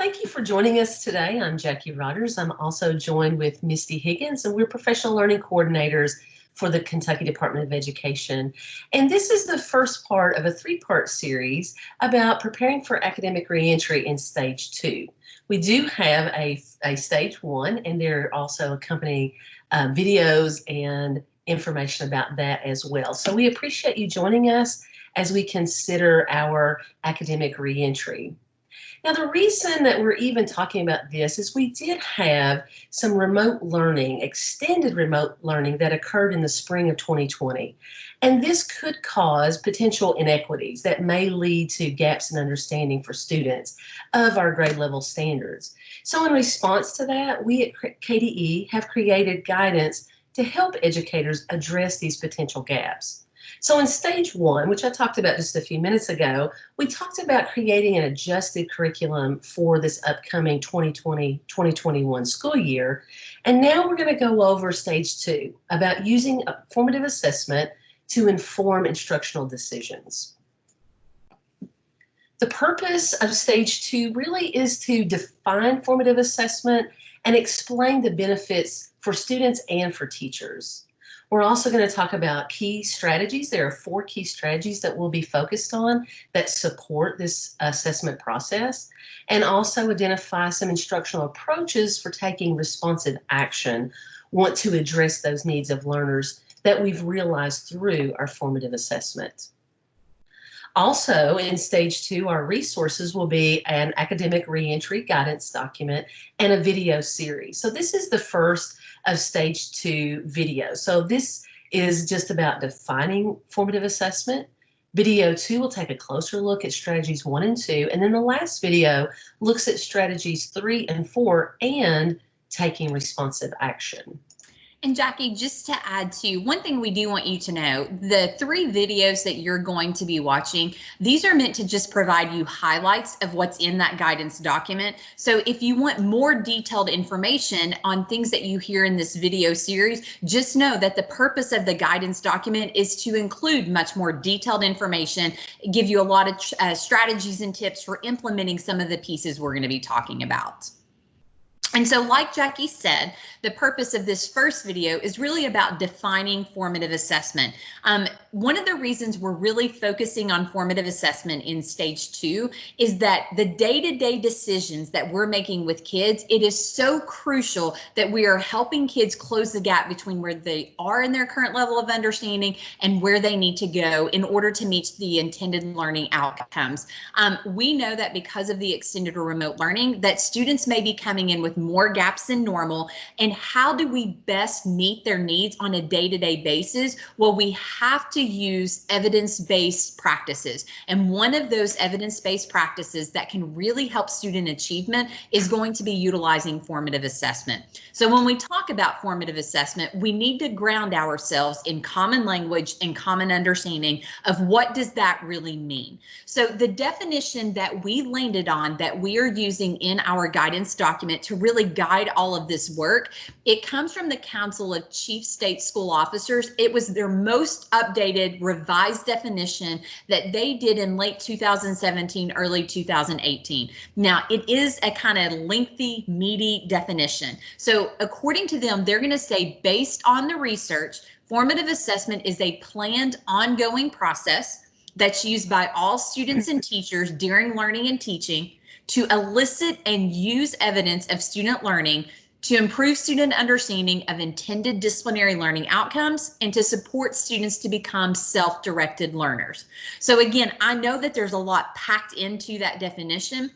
Thank you for joining us today. I'm Jackie Rogers. I'm also joined with Misty Higgins, and we're professional learning coordinators for the Kentucky Department of Education. And this is the first part of a three-part series about preparing for academic reentry in stage two. We do have a, a stage one, and there are also accompanying uh, videos and information about that as well. So we appreciate you joining us as we consider our academic reentry. Now, the reason that we're even talking about this is we did have some remote learning, extended remote learning that occurred in the spring of 2020. And this could cause potential inequities that may lead to gaps in understanding for students of our grade level standards. So in response to that, we at KDE have created guidance to help educators address these potential gaps. So in stage one, which I talked about just a few minutes ago, we talked about creating an adjusted curriculum for this upcoming 2020-2021 school year. And now we're going to go over stage two about using a formative assessment to inform instructional decisions. The purpose of stage two really is to define formative assessment and explain the benefits for students and for teachers. We're also going to talk about key strategies. There are four key strategies that we'll be focused on that support this assessment process and also identify some instructional approaches for taking responsive action want to address those needs of learners that we've realized through our formative assessment. Also, in stage two, our resources will be an academic reentry guidance document and a video series. So this is the first of stage two video. So this is just about defining formative assessment. Video two will take a closer look at strategies one and two. And then the last video looks at strategies three and four and taking responsive action. And Jackie, just to add to one thing we do want you to know, the three videos that you're going to be watching, these are meant to just provide you highlights of what's in that guidance document. So if you want more detailed information on things that you hear in this video series, just know that the purpose of the guidance document is to include much more detailed information, give you a lot of uh, strategies and tips for implementing some of the pieces we're going to be talking about. And so like Jackie said, the purpose of this first video is really about defining formative assessment. Um, one of the reasons we're really focusing on formative assessment in stage two is that the day-to-day -day decisions that we're making with kids, it is so crucial that we are helping kids close the gap between where they are in their current level of understanding and where they need to go in order to meet the intended learning outcomes. Um, we know that because of the extended or remote learning that students may be coming in with more gaps than normal. And how do we best meet their needs on a day-to-day basis? Well, we have to use evidence-based practices. And one of those evidence-based practices that can really help student achievement is going to be utilizing formative assessment. So when we talk about formative assessment, we need to ground ourselves in common language and common understanding of what does that really mean. So the definition that we landed on that we are using in our guidance document to really really guide all of this work. It comes from the Council of Chief State School Officers. It was their most updated revised definition that they did in late 2017, early 2018. Now, it is a kind of lengthy, meaty definition. So according to them, they're going to say based on the research, formative assessment is a planned ongoing process that's used by all students and teachers during learning and teaching to elicit and use evidence of student learning to improve student understanding of intended disciplinary learning outcomes and to support students to become self-directed learners. So again, I know that there's a lot packed into that definition.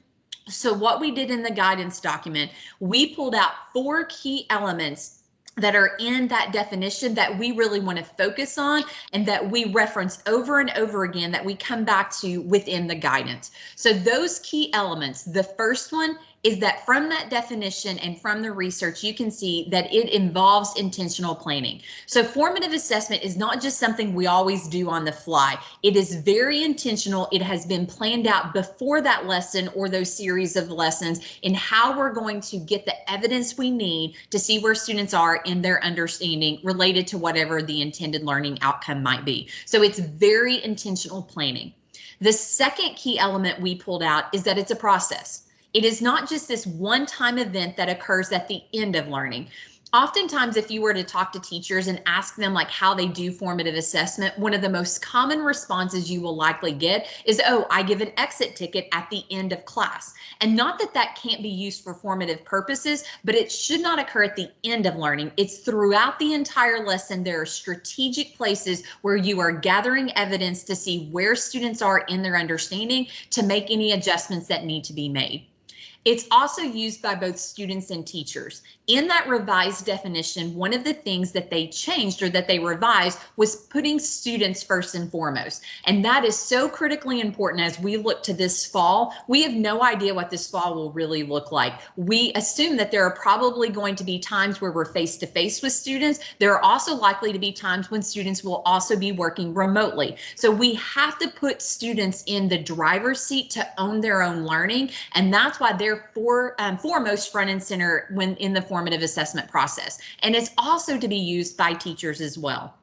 So what we did in the guidance document, we pulled out four key elements that are in that definition that we really want to focus on and that we reference over and over again that we come back to within the guidance. So those key elements, the first one is that from that definition and from the research, you can see that it involves intentional planning. So formative assessment is not just something we always do on the fly. It is very intentional. It has been planned out before that lesson or those series of lessons in how we're going to get the evidence we need to see where students are in their understanding related to whatever the intended learning outcome might be. So it's very intentional planning. The second key element we pulled out is that it's a process It is not just this one-time event that occurs at the end of learning. Oftentimes if you were to talk to teachers and ask them like how they do formative assessment one of the most common responses you will likely get is oh i give an exit ticket at the end of class. And not that that can't be used for formative purposes but it should not occur at the end of learning. It's throughout the entire lesson. There are strategic places where you are gathering evidence to see where students are in their understanding to make any adjustments that need to be made it's also used by both students and teachers. In that revised definition, one of the things that they changed or that they revised was putting students first and foremost. And that is so critically important as we look to this fall. We have no idea what this fall will really look like. We assume that there are probably going to be times where we're face to face with students. There are also likely to be times when students will also be working remotely. So we have to put students in the driver's seat to own their own learning. And that's why they're for, um, foremost front and center when in the formative assessment process. And it's also to be used by teachers as well.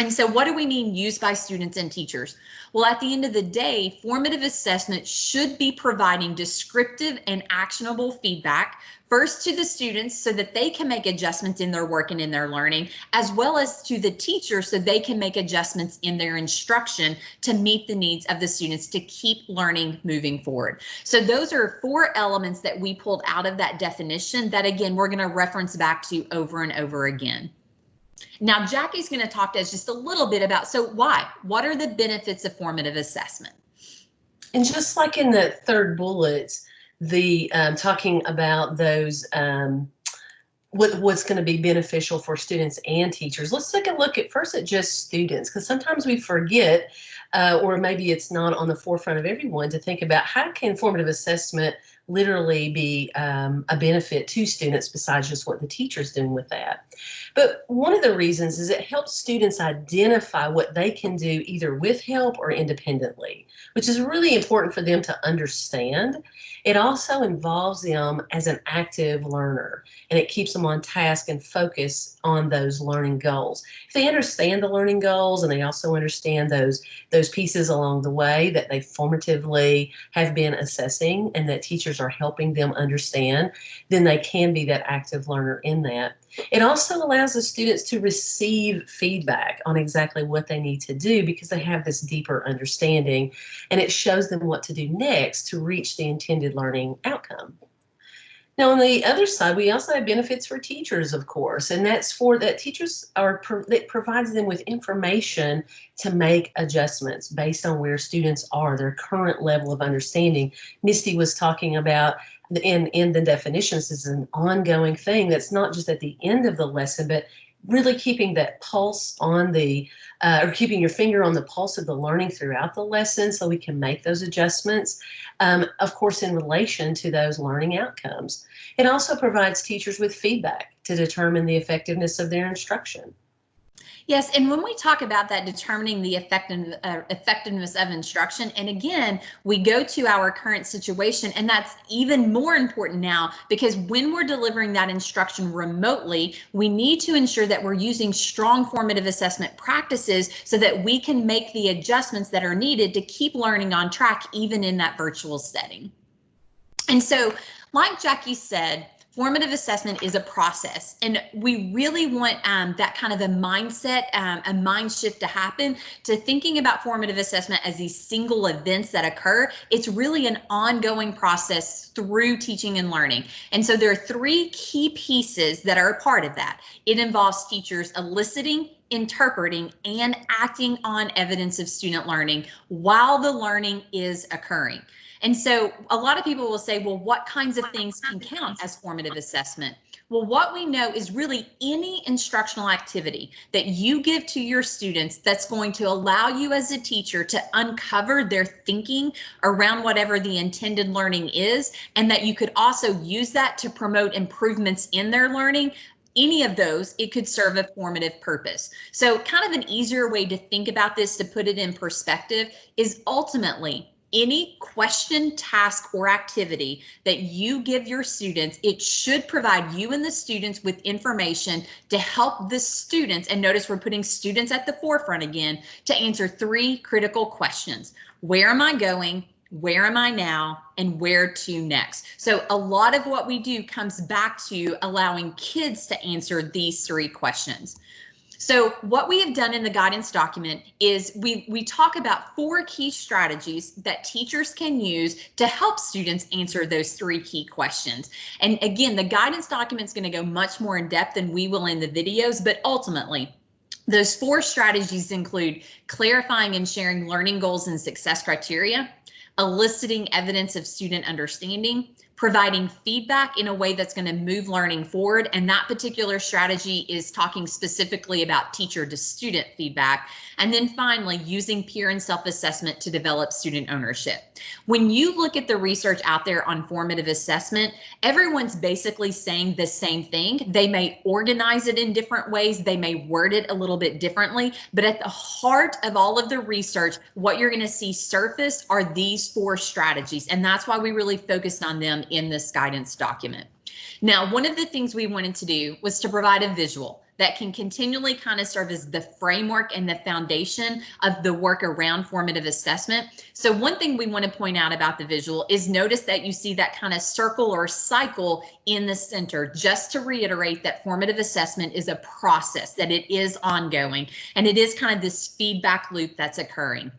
And so what do we mean used by students and teachers? Well, at the end of the day, formative assessment should be providing descriptive and actionable feedback first to the students so that they can make adjustments in their work and in their learning, as well as to the teacher so they can make adjustments in their instruction to meet the needs of the students to keep learning moving forward. So those are four elements that we pulled out of that definition that again, we're gonna reference back to over and over again. Now, Jackie's going to talk to us just a little bit about, so why? What are the benefits of formative assessment? And just like in the third bullet, the um, talking about those um, what, what's going to be beneficial for students and teachers. Let's take a look at first at just students because sometimes we forget uh, or maybe it's not on the forefront of everyone to think about how can formative assessment literally be um, a benefit to students besides just what the teacher's doing with that. But one of the reasons is it helps students identify what they can do either with help or independently, which is really important for them to understand. It also involves them as an active learner and it keeps them on task and focus on those learning goals. If they understand the learning goals and they also understand those, those pieces along the way that they formatively have been assessing and that teachers are helping them understand, then they can be that active learner in that. It also allows the students to receive feedback on exactly what they need to do because they have this deeper understanding and it shows them what to do next to reach the intended learning outcome. Now, on the other side, we also have benefits for teachers, of course, and that's for that teachers are that provides them with information to make adjustments based on where students are, their current level of understanding. Misty was talking about in, in the definitions is an ongoing thing that's not just at the end of the lesson, but really keeping that pulse on the, uh, or keeping your finger on the pulse of the learning throughout the lesson so we can make those adjustments, um, of course, in relation to those learning outcomes. It also provides teachers with feedback to determine the effectiveness of their instruction. Yes, and when we talk about that determining the effective, uh, effectiveness of instruction, and again, we go to our current situation, and that's even more important now because when we're delivering that instruction remotely, we need to ensure that we're using strong formative assessment practices so that we can make the adjustments that are needed to keep learning on track even in that virtual setting. And so, like Jackie said, formative assessment is a process and we really want um, that kind of a mindset um, a mind shift to happen. To thinking about formative assessment as these single events that occur it's really an ongoing process through teaching and learning. And so there are three key pieces that are a part of that. It involves teachers eliciting interpreting and acting on evidence of student learning while the learning is occurring and so a lot of people will say, well, what kinds of things can count as formative assessment? Well, what we know is really any instructional activity that you give to your students that's going to allow you as a teacher to uncover their thinking around whatever the intended learning is, and that you could also use that to promote improvements in their learning any of those, it could serve a formative purpose. So kind of an easier way to think about this to put it in perspective is ultimately any question, task, or activity that you give your students, it should provide you and the students with information to help the students, and notice we're putting students at the forefront again, to answer three critical questions. Where am I going? where am I now, and where to next. So a lot of what we do comes back to allowing kids to answer these three questions. So what we have done in the guidance document is we, we talk about four key strategies that teachers can use to help students answer those three key questions. And again, the guidance document is going to go much more in depth than we will in the videos, but ultimately, those four strategies include clarifying and sharing learning goals and success criteria, eliciting evidence of student understanding, providing feedback in a way that's going to move learning forward. And that particular strategy is talking specifically about teacher to student feedback. And then finally, using peer and self-assessment to develop student ownership. When you look at the research out there on formative assessment, everyone's basically saying the same thing. They may organize it in different ways. They may word it a little bit differently, but at the heart of all of the research, what you're going to see surface are these four strategies. And that's why we really focused on them in this guidance document. Now, one of the things we wanted to do was to provide a visual that can continually kind of serve as the framework and the foundation of the work around formative assessment. So one thing we want to point out about the visual is notice that you see that kind of circle or cycle in the center, just to reiterate that formative assessment is a process, that it is ongoing, and it is kind of this feedback loop that's occurring.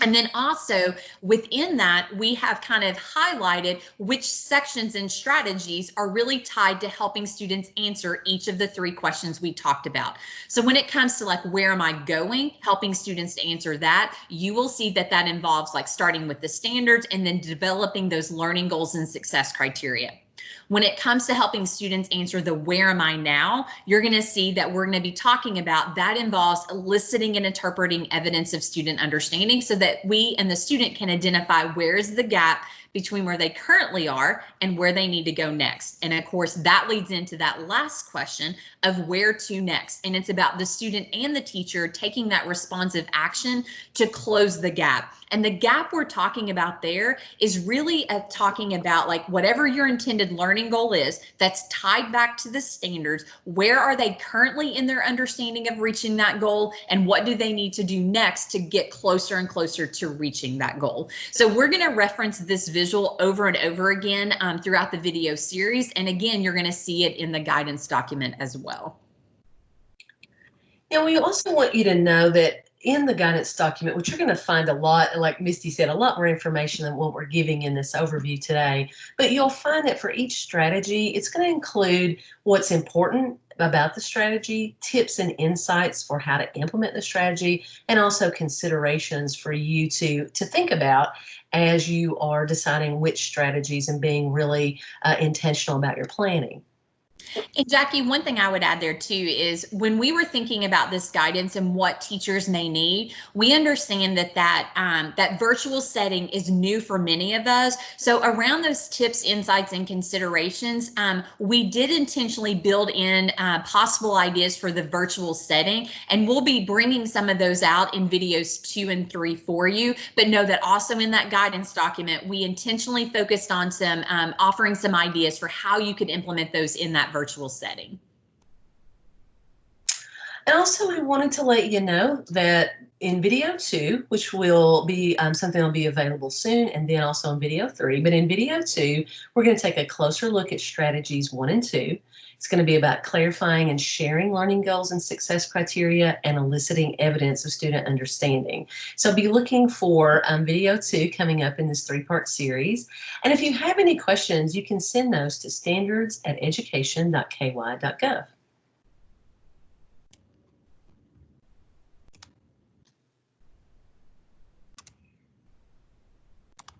And then also within that, we have kind of highlighted which sections and strategies are really tied to helping students answer each of the three questions we talked about. So when it comes to like, where am I going? Helping students to answer that, you will see that that involves like starting with the standards and then developing those learning goals and success criteria. When it comes to helping students answer the where am I now, you're going to see that we're going to be talking about that involves eliciting and interpreting evidence of student understanding so that we and the student can identify where is the gap between where they currently are and where they need to go next. And of course, that leads into that last question of where to next. And it's about the student and the teacher taking that responsive action to close the gap. And the gap we're talking about there is really talking about like whatever your intended learning goal is that's tied back to the standards. Where are they currently in their understanding of reaching that goal? And what do they need to do next to get closer and closer to reaching that goal? So we're going to reference this visual over and over again um, throughout the video series. And again, you're going to see it in the guidance document as well. And we also want you to know that in the guidance document, which you're going to find a lot, like Misty said, a lot more information than what we're giving in this overview today. But you'll find that for each strategy, it's going to include what's important about the strategy, tips and insights for how to implement the strategy, and also considerations for you to, to think about as you are deciding which strategies and being really uh, intentional about your planning. And Jackie, one thing I would add there too is when we were thinking about this guidance and what teachers may need, we understand that that um, that virtual setting is new for many of us. So around those tips, insights, and considerations, um, we did intentionally build in uh, possible ideas for the virtual setting, and we'll be bringing some of those out in videos two and three for you. But know that also in that guidance document, we intentionally focused on some um, offering some ideas for how you could implement those in that virtual setting. And also, I wanted to let you know that in video two, which will be um, something will be available soon, and then also in video three. But in video two, we're going to take a closer look at strategies one and two. It's going to be about clarifying and sharing learning goals and success criteria and eliciting evidence of student understanding. So be looking for um, video two coming up in this three-part series. And if you have any questions, you can send those to standards at education.ky.gov.